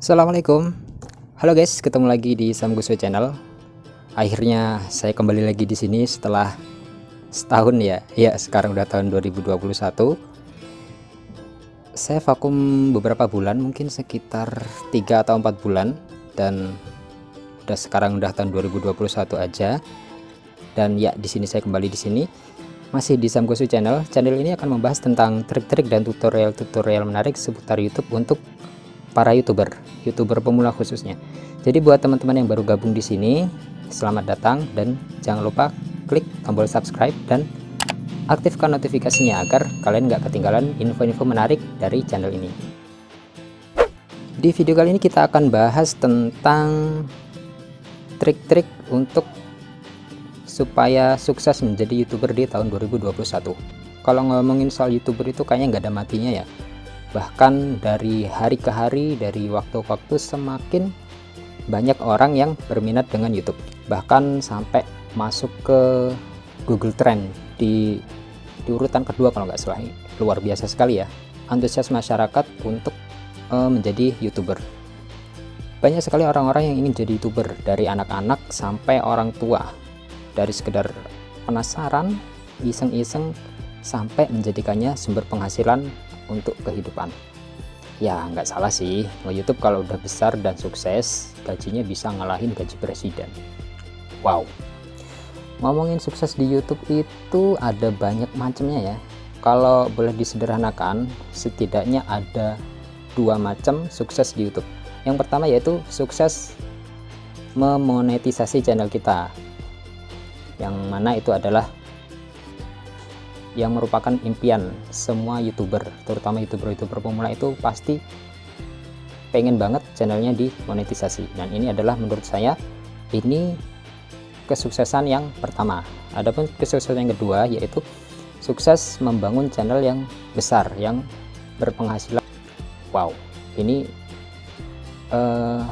Assalamualaikum Halo guys, ketemu lagi di Samguso Channel. Akhirnya saya kembali lagi di sini setelah setahun ya. Ya, sekarang udah tahun 2021. Saya vakum beberapa bulan, mungkin sekitar 3 atau 4 bulan dan udah sekarang udah tahun 2021 aja. Dan ya, di sini saya kembali di sini masih di Samgosu Channel. Channel ini akan membahas tentang trik-trik dan tutorial-tutorial menarik seputar YouTube untuk para youtuber, youtuber pemula khususnya. Jadi buat teman-teman yang baru gabung di sini, selamat datang dan jangan lupa klik tombol subscribe dan aktifkan notifikasinya agar kalian nggak ketinggalan info-info menarik dari channel ini. Di video kali ini kita akan bahas tentang trik-trik untuk supaya sukses menjadi youtuber di tahun 2021. Kalau ngomongin soal youtuber itu kayaknya nggak ada matinya ya bahkan dari hari ke hari dari waktu ke waktu semakin banyak orang yang berminat dengan YouTube. Bahkan sampai masuk ke Google Trend di, di urutan kedua kalau nggak salah. Luar biasa sekali ya antusias masyarakat untuk uh, menjadi YouTuber. Banyak sekali orang-orang yang ingin jadi YouTuber dari anak-anak sampai orang tua. Dari sekedar penasaran iseng-iseng sampai menjadikannya sumber penghasilan untuk kehidupan. Ya nggak salah sih. Nge-youtube kalau udah besar dan sukses gajinya bisa ngalahin gaji presiden. Wow. Ngomongin sukses di youtube itu ada banyak macamnya ya. Kalau boleh disederhanakan setidaknya ada dua macam sukses di youtube. Yang pertama yaitu sukses memonetisasi channel kita. Yang mana itu adalah yang merupakan impian semua youtuber terutama youtuber-youtuber pemula itu pasti pengen banget channelnya dimonetisasi dan ini adalah menurut saya ini kesuksesan yang pertama. Adapun kesuksesan yang kedua yaitu sukses membangun channel yang besar yang berpenghasilan. Wow ini uh,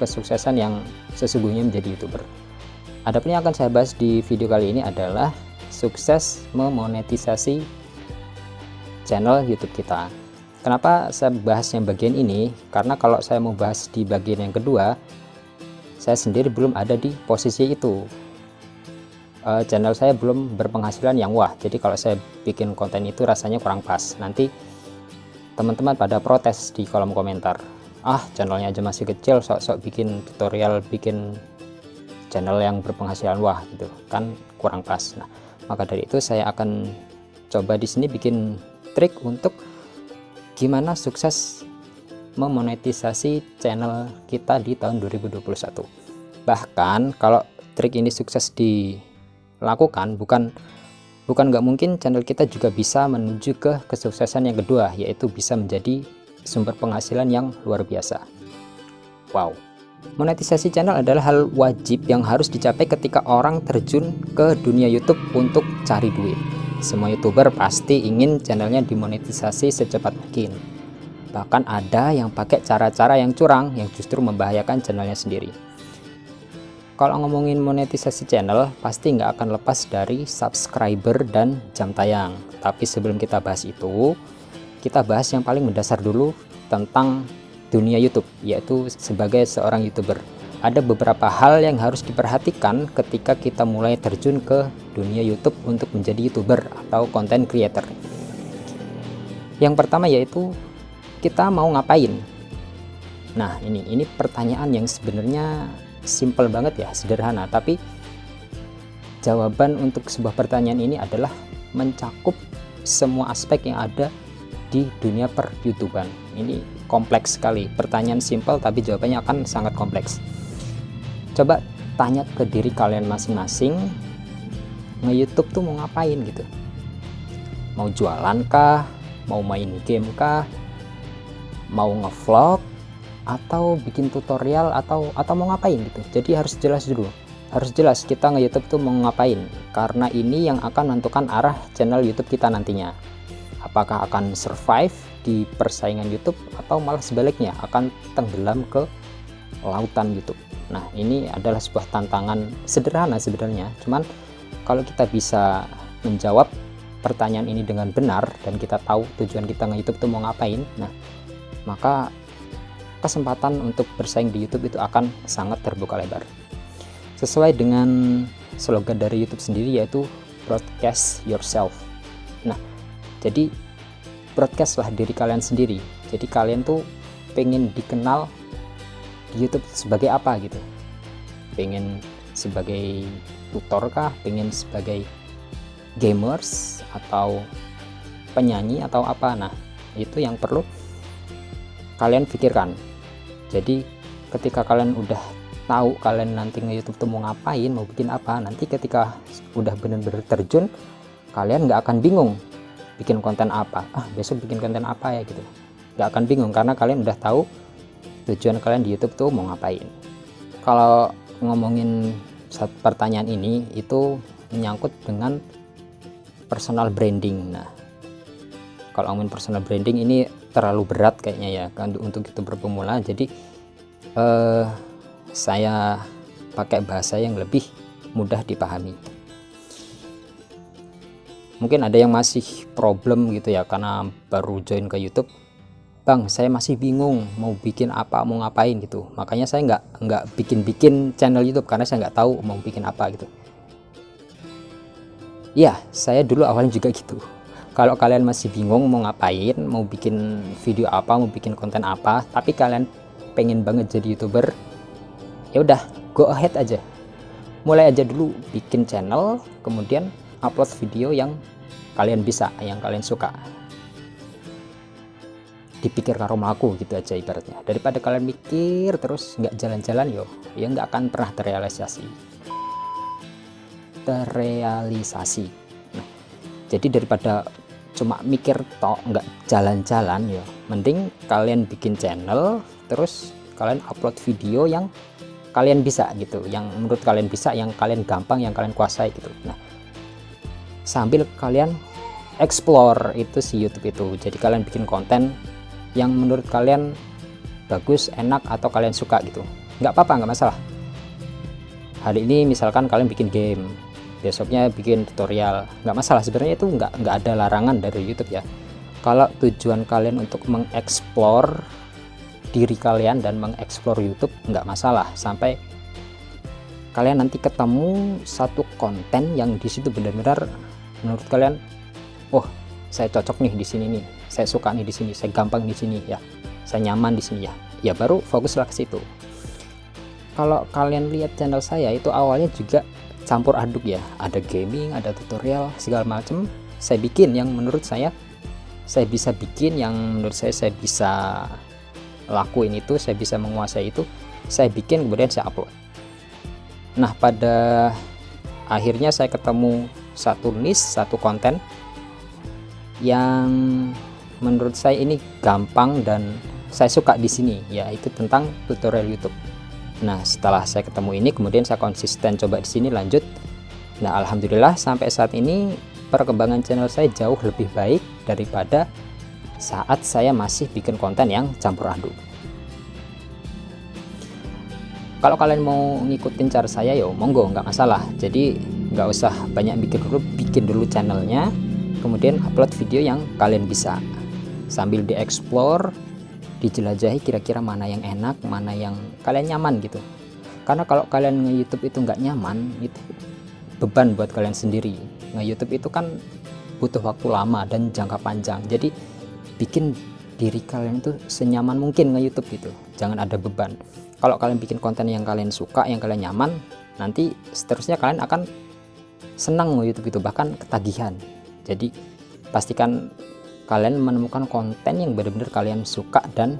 kesuksesan yang sesungguhnya menjadi youtuber. Adapun yang akan saya bahas di video kali ini adalah sukses memonetisasi channel YouTube kita. Kenapa saya bahas yang bagian ini? Karena kalau saya mau bahas di bagian yang kedua, saya sendiri belum ada di posisi itu. Uh, channel saya belum berpenghasilan yang wah, jadi kalau saya bikin konten itu rasanya kurang pas. Nanti teman-teman pada protes di kolom komentar. Ah, channelnya aja masih kecil, sok-sok bikin tutorial, bikin channel yang berpenghasilan wah gitu, kan kurang pas. Nah, maka dari itu saya akan coba di sini bikin trik untuk gimana sukses memonetisasi channel kita di tahun 2021 bahkan kalau trik ini sukses dilakukan bukan bukan nggak mungkin channel kita juga bisa menuju ke kesuksesan yang kedua yaitu bisa menjadi sumber penghasilan yang luar biasa. Wow Monetisasi channel adalah hal wajib yang harus dicapai ketika orang terjun ke dunia YouTube untuk cari duit. Semua YouTuber pasti ingin channelnya dimonetisasi secepat mungkin. Bahkan ada yang pakai cara-cara yang curang yang justru membahayakan channelnya sendiri. Kalau ngomongin monetisasi channel, pasti nggak akan lepas dari subscriber dan jam tayang. Tapi sebelum kita bahas itu, kita bahas yang paling mendasar dulu tentang dunia YouTube yaitu sebagai seorang youtuber. Ada beberapa hal yang harus diperhatikan ketika kita mulai terjun ke dunia YouTube untuk menjadi youtuber atau content creator. Yang pertama yaitu kita mau ngapain? Nah ini ini pertanyaan yang sebenarnya simple banget ya sederhana tapi jawaban untuk sebuah pertanyaan ini adalah mencakup semua aspek yang ada di dunia per youtuber ini kompleks sekali. Pertanyaan simpel tapi jawabannya akan sangat kompleks. Coba tanya ke diri kalian masing-masing nge-youtube tuh mau ngapain gitu? Mau jualan kah? Mau main game kah? Mau ngevlog? Atau bikin tutorial? Atau atau mau ngapain gitu? Jadi harus jelas dulu. Harus jelas kita nge-youtube tuh mau ngapain. Karena ini yang akan menentukan arah channel youtube kita nantinya. Apakah akan survive di persaingan YouTube atau malah sebaliknya akan tenggelam ke lautan YouTube nah ini adalah sebuah tantangan sederhana sebenarnya cuman kalau kita bisa menjawab pertanyaan ini dengan benar dan kita tahu tujuan kita nge-youtube itu mau ngapain nah maka kesempatan untuk bersaing di YouTube itu akan sangat terbuka lebar. Sesuai dengan slogan dari YouTube sendiri yaitu broadcast yourself. Nah, jadi broadcastlah diri kalian sendiri. Jadi kalian tuh pengen dikenal di YouTube sebagai apa gitu. Pengen sebagai tutor kah, pengen sebagai gamers atau penyanyi atau apa. Nah, itu yang perlu kalian pikirkan jadi ketika kalian udah tahu kalian nanti nge YouTube tuh mau ngapain mau bikin apa nanti ketika udah bener-bener terjun kalian nggak akan bingung bikin konten apa? Ah besok bikin konten apa ya? Gitu. Nggak akan bingung karena kalian udah tahu tujuan kalian di YouTube tuh mau ngapain. Kalau ngomongin pertanyaan ini itu menyangkut dengan personal branding. Nah kalau ngomongin personal branding ini terlalu berat kayaknya ya kan untuk youtuber pemula jadi eh, saya pakai bahasa yang lebih mudah dipahami mungkin ada yang masih problem gitu ya karena baru join ke YouTube. Bang saya masih bingung mau bikin apa mau ngapain gitu. Makanya saya nggak nggak bikin-bikin channel YouTube karena saya nggak tahu mau bikin apa gitu. Ya saya dulu awalnya juga gitu. Kalau kalian masih bingung mau ngapain mau bikin video apa mau bikin konten apa tapi kalian pengen banget jadi youtuber ya udah go ahead aja. Mulai aja dulu bikin channel kemudian upload video yang kalian bisa yang kalian suka. Dipikir karo gitu aja ibaratnya. Daripada kalian mikir terus nggak jalan-jalan yo ya nggak akan pernah terrealisasi. Terrealisasi. Nah, jadi daripada cuma mikir tok nggak jalan-jalan ya mending kalian bikin channel terus kalian upload video yang kalian bisa gitu yang menurut kalian bisa yang kalian gampang yang kalian kuasai gitu. Nah sambil kalian explore itu si YouTube itu. Jadi kalian bikin konten yang menurut kalian bagus enak atau kalian suka gitu. Nggak apa-apa nggak masalah. Hari ini misalkan kalian bikin game besoknya bikin tutorial. Nggak masalah sebenarnya itu nggak nggak ada larangan dari YouTube ya. Kalau tujuan kalian untuk mengeksplor diri kalian dan mengeksplor YouTube nggak masalah. Sampai kalian nanti ketemu satu konten yang di situ benar-benar menurut kalian oh saya cocok nih di sini nih. Saya suka nih di sini. Saya gampang di sini ya. Saya nyaman di sini ya. Ya baru fokuslah ke situ. Kalau kalian lihat channel saya itu awalnya juga campur aduk ya. Ada gaming ada tutorial segala macam saya bikin yang menurut saya saya bisa bikin yang menurut saya saya bisa lakuin itu saya bisa menguasai itu saya bikin kemudian saya upload. Nah pada akhirnya saya ketemu satu niche satu konten yang menurut saya ini gampang dan saya suka di sini yaitu tentang tutorial YouTube Nah, setelah saya ketemu ini, kemudian saya konsisten coba di sini lanjut. Nah, alhamdulillah sampai saat ini perkembangan channel saya jauh lebih baik daripada saat saya masih bikin konten yang campur aduk. Kalau kalian mau ngikutin cara saya, yo monggo, nggak masalah. Jadi nggak usah banyak bikin dulu, bikin dulu channelnya, kemudian upload video yang kalian bisa. Sambil dieksplor dijelajahi kira-kira mana yang enak mana yang kalian nyaman gitu. Karena kalau kalian nge YouTube itu nggak nyaman itu beban buat kalian sendiri. Nge YouTube itu kan butuh waktu lama dan jangka panjang. Jadi bikin diri kalian itu senyaman mungkin nge YouTube gitu. Jangan ada beban. Kalau kalian bikin konten yang kalian suka yang kalian nyaman nanti seterusnya kalian akan senang YouTube itu bahkan ketagihan. Jadi pastikan kalian menemukan konten yang benar-benar kalian suka dan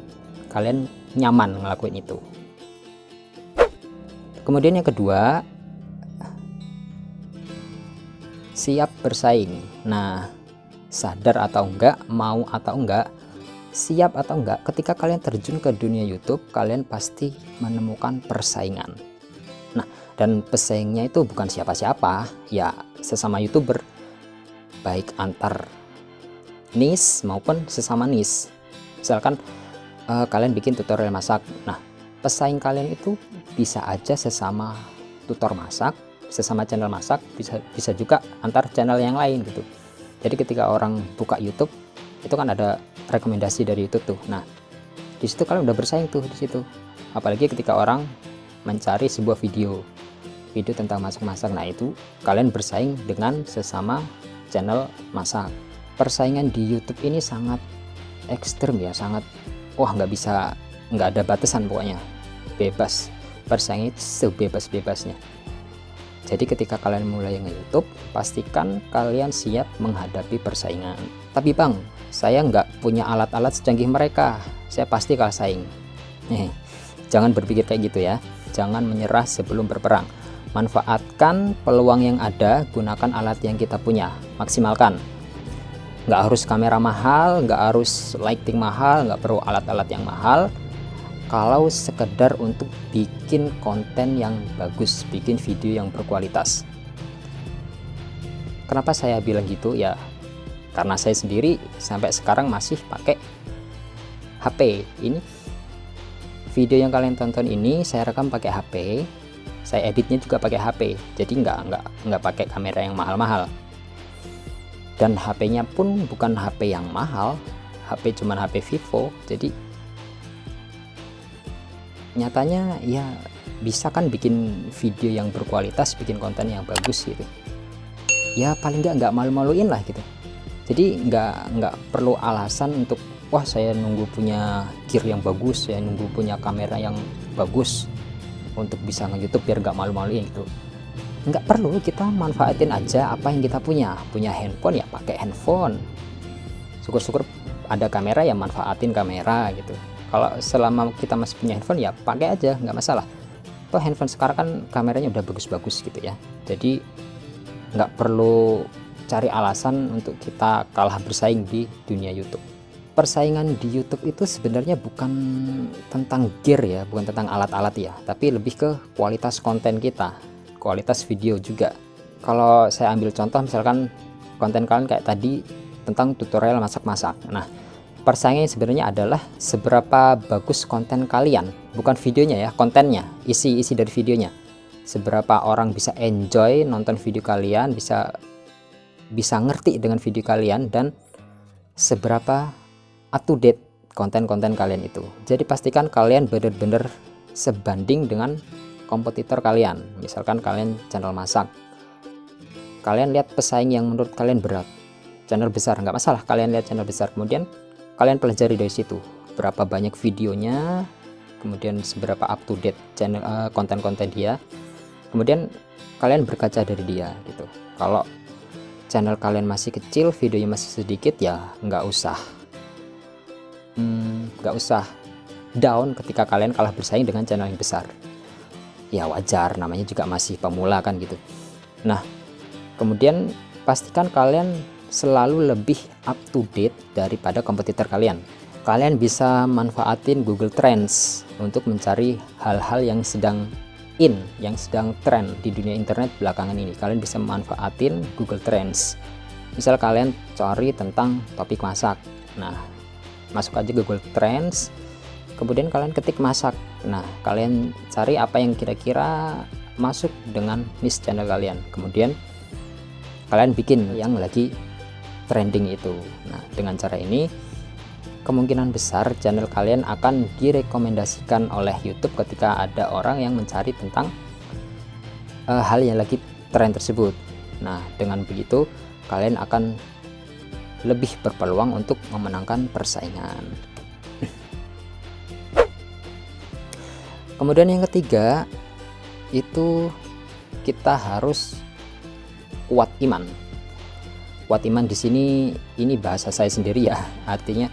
kalian nyaman ngelakuin itu. Kemudian yang kedua siap bersaing. Nah sadar atau enggak mau atau enggak siap atau enggak ketika kalian terjun ke dunia YouTube kalian pasti menemukan persaingan. Nah dan pesaingnya itu bukan siapa-siapa. Ya sesama youtuber. Baik antar niche maupun sesama niche. Misalkan uh, kalian bikin tutorial masak. Nah pesaing kalian itu bisa aja sesama tutor masak sesama channel masak bisa bisa juga antar channel yang lain gitu. Jadi ketika orang buka YouTube itu kan ada rekomendasi dari YouTube tuh. Nah di situ kalian udah bersaing tuh di situ. Apalagi ketika orang mencari sebuah video video tentang masak-masak. Nah itu kalian bersaing dengan sesama channel masak. Persaingan di YouTube ini sangat ekstrem ya sangat wah nggak bisa nggak ada batasan pokoknya. Bebas. Persaingan itu sebebas-bebasnya. Jadi ketika kalian mulai nge-youtube pastikan kalian siap menghadapi persaingan. Tapi bang saya nggak punya alat-alat secanggih mereka. Saya pasti kalah saing. Jangan berpikir kayak gitu ya. Jangan menyerah sebelum berperang manfaatkan peluang yang ada gunakan alat yang kita punya. Maksimalkan. Nggak harus kamera mahal nggak harus lighting mahal nggak perlu alat-alat yang mahal. Kalau sekedar untuk bikin konten yang bagus bikin video yang berkualitas. Kenapa saya bilang gitu? Ya karena saya sendiri sampai sekarang masih pakai HP ini. Video yang kalian tonton ini saya rekam pakai HP saya editnya juga pakai HP jadi nggak nggak nggak pakai kamera yang mahal-mahal. Dan HP-nya pun bukan HP yang mahal HP cuman HP Vivo jadi nyatanya ya bisa kan bikin video yang berkualitas bikin konten yang bagus gitu. Ya paling nggak nggak malu-maluin lah gitu. Jadi nggak nggak perlu alasan untuk wah saya nunggu punya gear yang bagus saya nunggu punya kamera yang bagus untuk bisa nge-youtube biar nggak malu-maluin gitu. Nggak perlu kita manfaatin aja apa yang kita punya. Punya handphone ya pakai handphone. Syukur-syukur ada kamera ya manfaatin kamera gitu. Kalau selama kita masih punya handphone ya pakai aja nggak masalah. Toh handphone sekarang kan kameranya udah bagus-bagus gitu ya. Jadi nggak perlu cari alasan untuk kita kalah bersaing di dunia YouTube persaingan di YouTube itu sebenarnya bukan tentang gear ya bukan tentang alat-alat ya tapi lebih ke kualitas konten kita kualitas video juga. Kalau saya ambil contoh misalkan konten kalian kayak tadi tentang tutorial masak-masak. Nah persaingan sebenarnya adalah seberapa bagus konten kalian bukan videonya ya kontennya isi-isi dari videonya. Seberapa orang bisa enjoy nonton video kalian bisa bisa ngerti dengan video kalian dan seberapa up to date konten-konten kalian itu. Jadi pastikan kalian benar-benar sebanding dengan kompetitor kalian. Misalkan kalian channel masak. Kalian lihat pesaing yang menurut kalian berat. Channel besar nggak masalah. Kalian lihat channel besar. Kemudian kalian pelajari dari situ. Berapa banyak videonya kemudian seberapa up to date channel eh, konten-konten uh, dia. Kemudian kalian berkaca dari dia gitu. Kalau channel kalian masih kecil videonya masih sedikit ya nggak usah nggak hmm, usah down ketika kalian kalah bersaing dengan channel yang besar. Ya wajar namanya juga masih pemula kan gitu. Nah kemudian pastikan kalian selalu lebih up to date daripada kompetitor kalian. Kalian bisa manfaatin Google Trends untuk mencari hal-hal yang sedang in yang sedang tren di dunia internet belakangan ini. Kalian bisa manfaatin Google Trends. Misal kalian cari tentang topik masak. Nah masuk aja Google Trends kemudian kalian ketik masak. Nah kalian cari apa yang kira-kira masuk dengan niche channel kalian. Kemudian kalian bikin yang lagi trending itu. Nah dengan cara ini kemungkinan besar channel kalian akan direkomendasikan oleh YouTube ketika ada orang yang mencari tentang uh, hal yang lagi tren tersebut. Nah dengan begitu kalian akan lebih berpeluang untuk memenangkan persaingan. Kemudian yang ketiga itu kita harus kuat iman. Kuat iman di sini ini bahasa saya sendiri ya. Artinya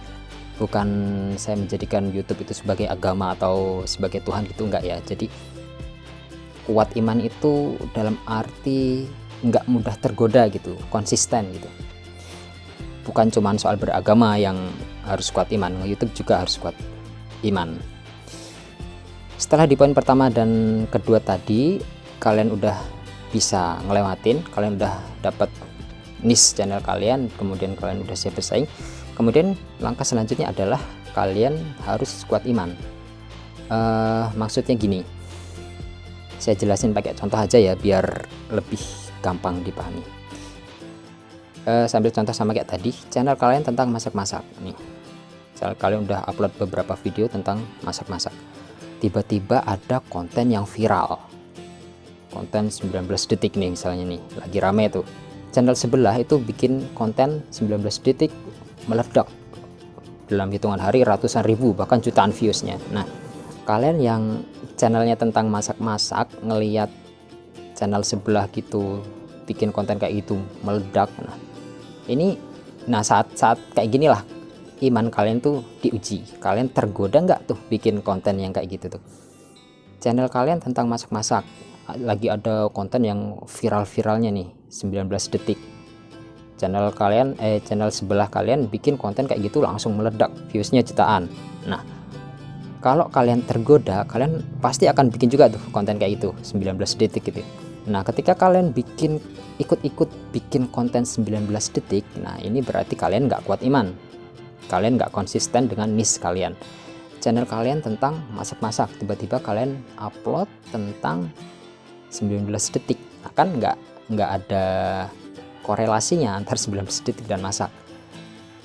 bukan saya menjadikan YouTube itu sebagai agama atau sebagai Tuhan gitu enggak ya. Jadi kuat iman itu dalam arti enggak mudah tergoda gitu konsisten gitu bukan cuma soal beragama yang harus kuat iman YouTube juga harus kuat iman. Setelah di poin pertama dan kedua tadi kalian udah bisa ngelewatin kalian udah dapat niche channel kalian kemudian kalian udah siap bersaing. Kemudian langkah selanjutnya adalah kalian harus kuat iman. Uh, maksudnya gini saya jelasin pakai contoh aja ya biar lebih gampang dipahami uh, sambil contoh sama kayak tadi channel kalian tentang masak-masak. Nih misal kalian udah upload beberapa video tentang masak-masak. Tiba-tiba ada konten yang viral. Konten 19 detik nih misalnya nih lagi rame tuh. Channel sebelah itu bikin konten 19 detik meledak. Dalam hitungan hari ratusan ribu bahkan jutaan viewsnya. Nah kalian yang channelnya tentang masak-masak ngeliat channel sebelah gitu bikin konten kayak gitu meledak. Nah ini nah saat saat kayak gini lah iman kalian tuh diuji. Kalian tergoda nggak tuh bikin konten yang kayak gitu tuh? Channel kalian tentang masak-masak. Lagi ada konten yang viral-viralnya nih 19 detik. Channel kalian eh channel sebelah kalian bikin konten kayak gitu langsung meledak viewsnya jutaan. Nah kalau kalian tergoda kalian pasti akan bikin juga tuh konten kayak itu 19 detik gitu nah ketika kalian bikin ikut-ikut bikin konten 19 detik nah ini berarti kalian nggak kuat iman. Kalian nggak konsisten dengan niche kalian. Channel kalian tentang masak-masak. Tiba-tiba kalian upload tentang 19 detik. Nah, kan nggak nggak ada korelasinya antar 19 detik dan masak.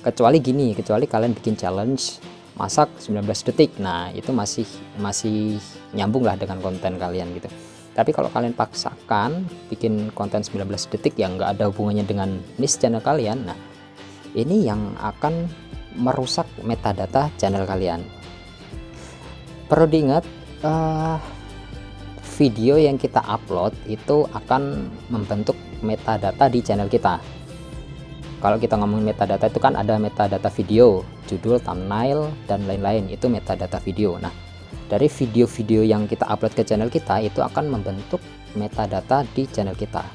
Kecuali gini kecuali kalian bikin challenge masak 19 detik. Nah itu masih masih nyambung lah dengan konten kalian gitu tapi kalau kalian paksakan bikin konten 19 detik yang nggak ada hubungannya dengan niche channel kalian nah ini yang akan merusak metadata channel kalian. Perlu diingat uh, video yang kita upload itu akan membentuk metadata di channel kita. Kalau kita ngomongin metadata itu kan ada metadata video judul thumbnail dan lain-lain. Itu metadata video. Nah dari video-video yang kita upload ke channel kita itu akan membentuk metadata di channel kita.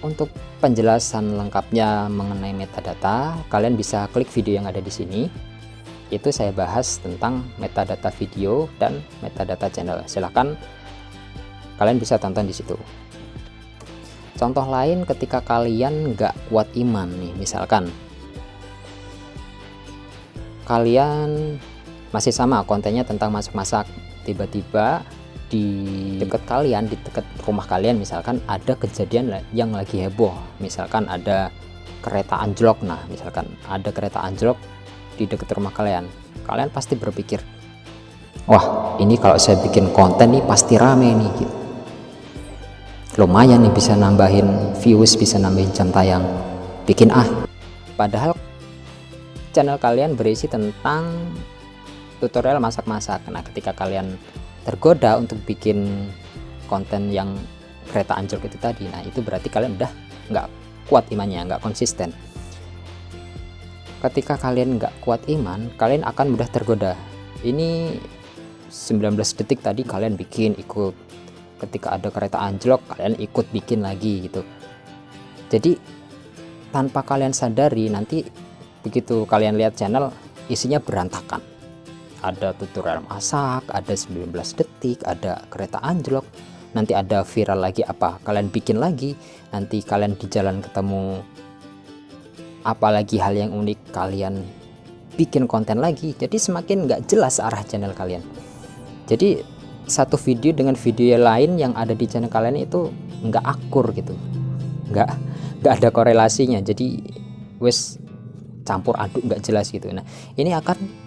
Untuk penjelasan lengkapnya mengenai metadata kalian bisa klik video yang ada di sini. Itu saya bahas tentang metadata video dan metadata channel. Silahkan kalian bisa tonton di situ. Contoh lain ketika kalian nggak kuat iman nih misalkan. Kalian masih sama kontennya tentang masak-masak. Tiba-tiba di dekat kalian di dekat rumah kalian misalkan ada kejadian yang lagi heboh. Misalkan ada kereta anjlok nah misalkan ada kereta anjlok di dekat rumah kalian. Kalian pasti berpikir wah ini kalau saya bikin konten nih pasti rame nih gitu. lumayan nih bisa nambahin views bisa nambahin jam tayang. Bikin ah. Padahal channel kalian berisi tentang tutorial masak-masak. Nah ketika kalian tergoda untuk bikin konten yang kereta anjlok itu tadi nah itu berarti kalian udah nggak kuat imannya nggak konsisten. Ketika kalian nggak kuat iman kalian akan mudah tergoda. Ini 19 detik tadi kalian bikin ikut. Ketika ada kereta anjlok kalian ikut bikin lagi gitu. Jadi tanpa kalian sadari nanti begitu kalian lihat channel isinya berantakan ada tutorial masak ada 19 detik ada kereta anjlok. Nanti ada viral lagi apa kalian bikin lagi. Nanti kalian di jalan ketemu apalagi hal yang unik kalian bikin konten lagi. Jadi semakin nggak jelas arah channel kalian. Jadi satu video dengan video lain yang ada di channel kalian itu nggak akur gitu. Nggak nggak ada korelasinya. Jadi wes campur aduk nggak jelas gitu. Nah ini akan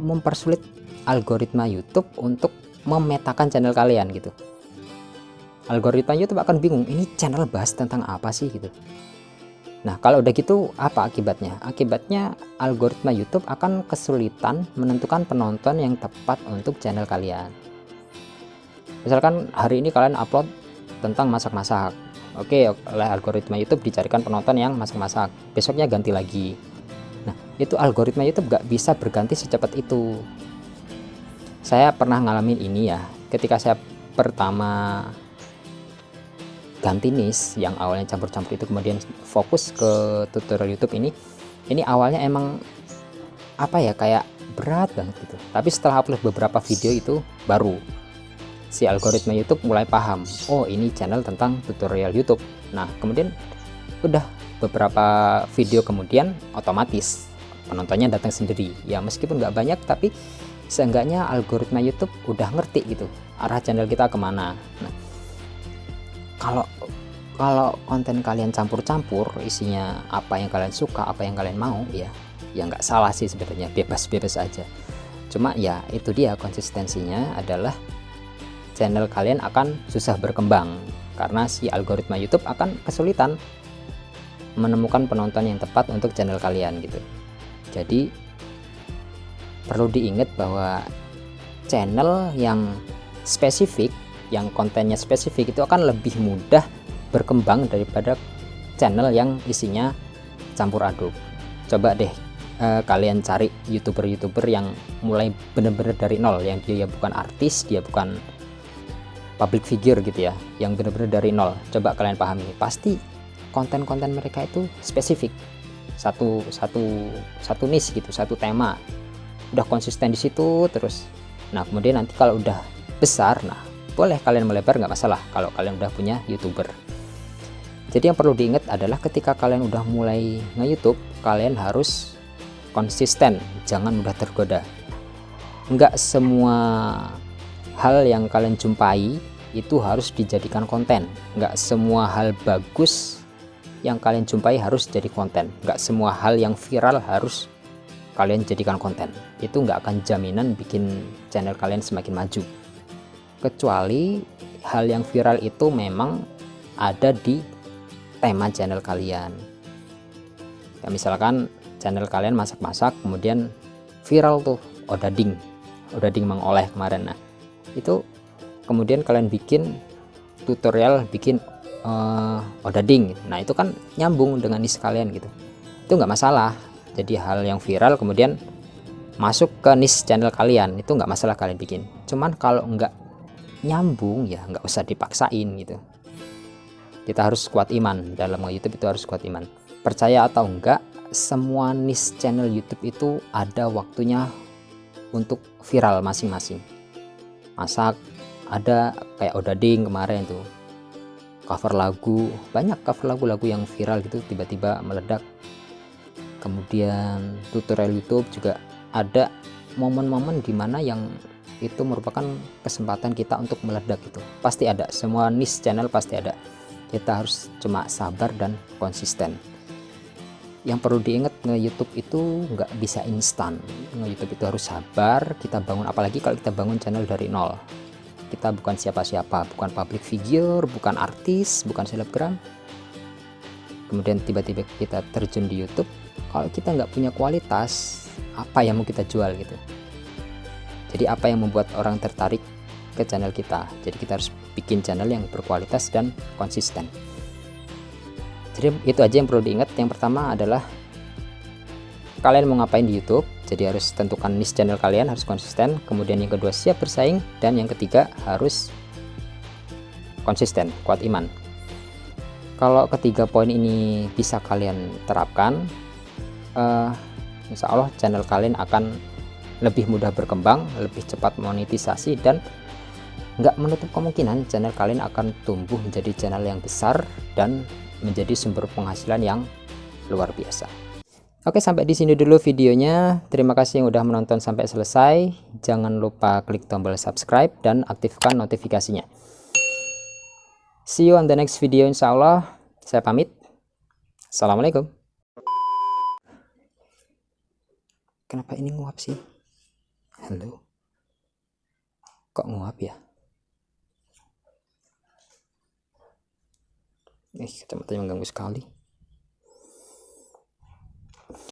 mempersulit algoritma YouTube untuk memetakan channel kalian gitu. Algoritma YouTube akan bingung ini channel bahas tentang apa sih? gitu. Nah kalau udah gitu apa akibatnya? Akibatnya algoritma YouTube akan kesulitan menentukan penonton yang tepat untuk channel kalian. Misalkan hari ini kalian upload tentang masak-masak. Oke oleh algoritma YouTube dicarikan penonton yang masak-masak. Besoknya ganti lagi itu algoritma YouTube gak bisa berganti secepat itu. Saya pernah ngalamin ini ya, ketika saya pertama ganti niche yang awalnya campur-campur itu kemudian fokus ke tutorial YouTube ini, ini awalnya emang apa ya kayak berat banget gitu. Tapi setelah upload beberapa video itu baru si algoritma YouTube mulai paham, oh ini channel tentang tutorial YouTube. Nah, kemudian udah beberapa video kemudian otomatis penontonnya datang sendiri. Ya meskipun nggak banyak tapi seenggaknya algoritma YouTube udah ngerti gitu arah channel kita ke mana. Nah, kalau kalau konten kalian campur-campur isinya apa yang kalian suka apa yang kalian mau ya ya nggak salah sih sebenarnya bebas-bebas aja. Cuma ya itu dia konsistensinya adalah channel kalian akan susah berkembang karena si algoritma YouTube akan kesulitan menemukan penonton yang tepat untuk channel kalian gitu jadi perlu diingat bahwa channel yang spesifik yang kontennya spesifik itu akan lebih mudah berkembang daripada channel yang isinya campur aduk. Coba deh eh, kalian cari youtuber-youtuber yang mulai bener-bener dari nol yang dia bukan artis dia bukan public figure gitu ya yang bener-bener dari nol. Coba kalian pahami pasti konten-konten mereka itu spesifik satu satu satu niche gitu satu tema. Udah konsisten di situ terus nah kemudian nanti kalau udah besar nah boleh kalian melebar nggak masalah kalau kalian udah punya youtuber. Jadi yang perlu diingat adalah ketika kalian udah mulai nge-youtube kalian harus konsisten jangan mudah tergoda. Nggak semua hal yang kalian jumpai itu harus dijadikan konten. Nggak semua hal bagus yang kalian jumpai harus jadi konten. Nggak semua hal yang viral harus kalian jadikan konten. Itu nggak akan jaminan bikin channel kalian semakin maju. Kecuali hal yang viral itu memang ada di tema channel kalian. Ya misalkan channel kalian masak-masak kemudian viral tuh odading. Odading mengoleh kemarin. Nah itu kemudian kalian bikin tutorial bikin uh, odading nah itu kan nyambung dengan niche kalian gitu. Itu nggak masalah. Jadi hal yang viral kemudian masuk ke niche channel kalian itu nggak masalah kalian bikin. Cuman kalau nggak nyambung ya nggak usah dipaksain gitu. Kita harus kuat iman. Dalam YouTube itu harus kuat iman. Percaya atau enggak semua niche channel YouTube itu ada waktunya untuk viral masing-masing. Masak ada kayak odading kemarin tuh cover lagu banyak cover lagu-lagu yang viral gitu tiba-tiba meledak. Kemudian tutorial YouTube juga ada momen-momen di mana yang itu merupakan kesempatan kita untuk meledak itu pasti ada semua niche channel pasti ada. Kita harus cuma sabar dan konsisten. Yang perlu diingat nge YouTube itu nggak bisa instan. Nge YouTube itu harus sabar kita bangun apalagi kalau kita bangun channel dari nol kita bukan siapa-siapa bukan public figure bukan artis bukan selebgram. Kemudian tiba-tiba kita terjun di YouTube kalau kita nggak punya kualitas apa yang mau kita jual gitu? Jadi apa yang membuat orang tertarik ke channel kita? Jadi kita harus bikin channel yang berkualitas dan konsisten. Jadi itu aja yang perlu diingat. Yang pertama adalah kalian mau ngapain di YouTube jadi harus tentukan niche channel kalian harus konsisten. Kemudian yang kedua siap bersaing. Dan yang ketiga harus konsisten kuat iman. Kalau ketiga poin ini bisa kalian terapkan uh, Insya Allah channel kalian akan lebih mudah berkembang, lebih cepat monetisasi dan nggak menutup kemungkinan channel kalian akan tumbuh menjadi channel yang besar dan menjadi sumber penghasilan yang luar biasa. Oke, sampai di sini dulu videonya. Terima kasih yang udah menonton sampai selesai. Jangan lupa klik tombol subscribe dan aktifkan notifikasinya. See you on the next video insya Allah. Saya pamit. Assalamualaikum. Kenapa ini nguap sih? Halo. Kok nguap ya? Eh, kacamata mengganggu sekali.